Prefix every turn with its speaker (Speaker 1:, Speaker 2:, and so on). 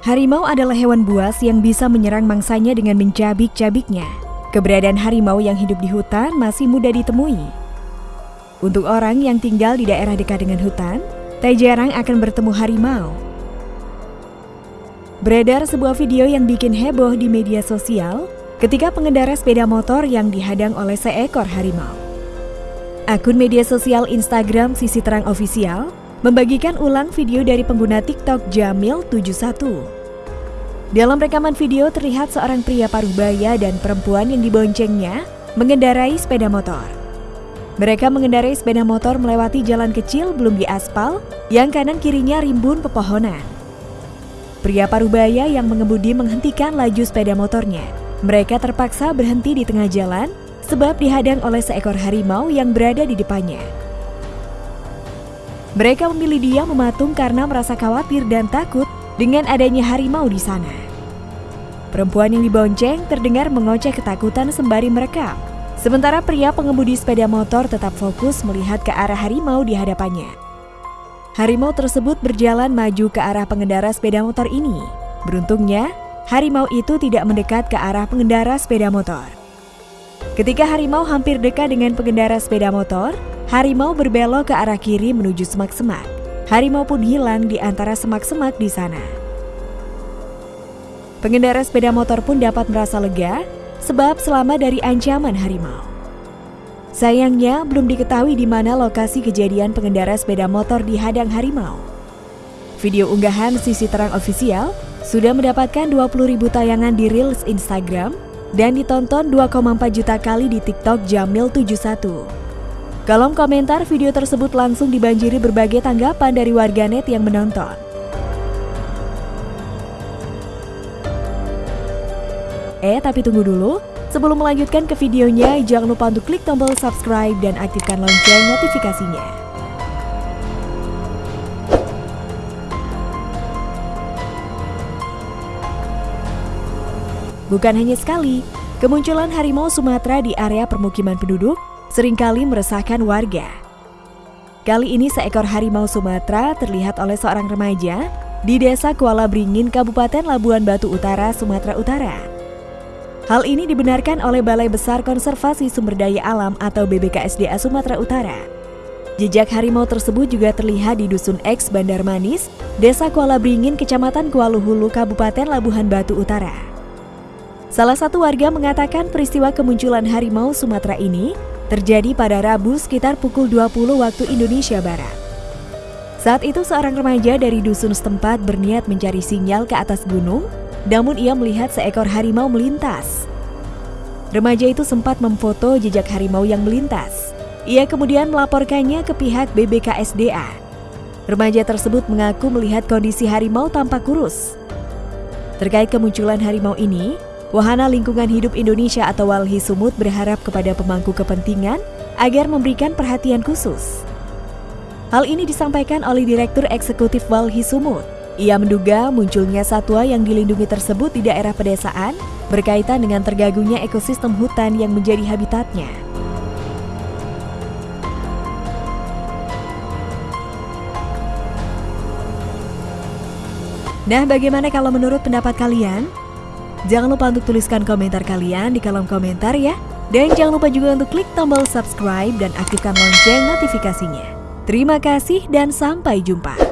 Speaker 1: Harimau adalah hewan buas yang bisa menyerang mangsanya dengan mencabik-cabiknya. Keberadaan harimau yang hidup di hutan masih mudah ditemui. Untuk orang yang tinggal di daerah dekat dengan hutan, tak jarang akan bertemu harimau. Beredar sebuah video yang bikin heboh di media sosial ketika pengendara sepeda motor yang dihadang oleh seekor harimau. Akun media sosial Instagram Sisi Terang Official membagikan ulang video dari pengguna TikTok Jamil71. Dalam rekaman video terlihat seorang pria paruh baya dan perempuan yang diboncengnya mengendarai sepeda motor. Mereka mengendarai sepeda motor melewati jalan kecil belum diaspal yang kanan kirinya rimbun pepohonan. Pria paruh baya yang mengemudi menghentikan laju sepeda motornya. Mereka terpaksa berhenti di tengah jalan sebab dihadang oleh seekor harimau yang berada di depannya. Mereka memilih dia mematung karena merasa khawatir dan takut dengan adanya harimau di sana. Perempuan yang dibonceng terdengar mengoceh ketakutan sembari merekam. Sementara pria pengemudi sepeda motor tetap fokus melihat ke arah harimau di hadapannya. Harimau tersebut berjalan maju ke arah pengendara sepeda motor ini. Beruntungnya, harimau itu tidak mendekat ke arah pengendara sepeda motor. Ketika harimau hampir dekat dengan pengendara sepeda motor, harimau berbelok ke arah kiri menuju semak-semak. Harimau pun hilang di antara semak-semak di sana. Pengendara sepeda motor pun dapat merasa lega sebab selamat dari ancaman harimau. Sayangnya, belum diketahui di mana lokasi kejadian pengendara sepeda motor dihadang harimau. Video unggahan Sisi Terang Official sudah mendapatkan 20 ribu tayangan di Reels Instagram dan ditonton 2,4 juta kali di TikTok Jamil71. Kolom komentar video tersebut langsung dibanjiri berbagai tanggapan dari warganet yang menonton. Eh, tapi tunggu dulu. Sebelum melanjutkan ke videonya, jangan lupa untuk klik tombol subscribe dan aktifkan lonceng notifikasinya. Bukan hanya sekali, kemunculan harimau Sumatera di area permukiman penduduk sering kali meresahkan warga. Kali ini seekor harimau Sumatera terlihat oleh seorang remaja di desa Kuala Bringin, Kabupaten Labuan Batu Utara, Sumatera Utara. Hal ini dibenarkan oleh Balai Besar Konservasi Sumber Daya Alam atau BBKSDA Sumatera Utara. Jejak harimau tersebut juga terlihat di Dusun X Bandar Manis, Desa Kuala Bringin, Kecamatan Kuala Hulu, Kabupaten Labuhan Batu Utara. Salah satu warga mengatakan peristiwa kemunculan harimau Sumatera ini terjadi pada Rabu sekitar pukul 20 waktu Indonesia Barat. Saat itu seorang remaja dari dusun setempat berniat mencari sinyal ke atas gunung, namun ia melihat seekor harimau melintas. Remaja itu sempat memfoto jejak harimau yang melintas. Ia kemudian melaporkannya ke pihak BBKSDA. Remaja tersebut mengaku melihat kondisi harimau tampak kurus. Terkait kemunculan harimau ini, Wahana Lingkungan Hidup Indonesia atau Walhi Sumut berharap kepada pemangku kepentingan agar memberikan perhatian khusus. Hal ini disampaikan oleh Direktur Eksekutif Walhi Sumut. Ia menduga munculnya satwa yang dilindungi tersebut di daerah pedesaan berkaitan dengan tergagungnya ekosistem hutan yang menjadi habitatnya. Nah, bagaimana kalau menurut pendapat kalian? Jangan lupa untuk tuliskan komentar kalian di kolom komentar ya. Dan jangan lupa juga untuk klik tombol subscribe dan aktifkan lonceng notifikasinya. Terima kasih dan sampai jumpa.